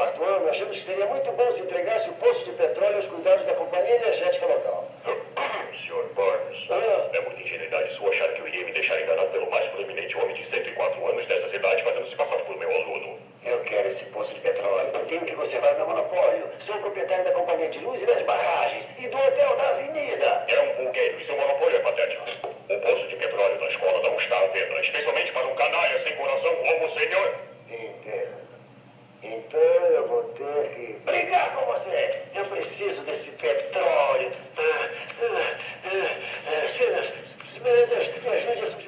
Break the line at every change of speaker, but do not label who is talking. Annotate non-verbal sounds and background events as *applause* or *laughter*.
quarto ano, achamos que seria muito bom se entregasse o poço de petróleo aos cuidados da companhia energética local. *coughs*
Sr. Burns,
Ah.
é muita ingenuidade sua achar que eu iria me deixar enganar pelo mais proeminente homem de 104 anos desta cidade fazendo-se passar por meu aluno.
Eu quero esse poço de petróleo. Eu tenho que conservar meu monopólio. Sou proprietário da companhia de luz e das barragens e do hotel da avenida.
É um pulgueiro e seu monopólio é patético. O poço de petróleo da escola não está à venda, especialmente para um
vou ter que brigar com você. Eu preciso desse petróleo. Ah, ah, ah, Smithers, me ajude a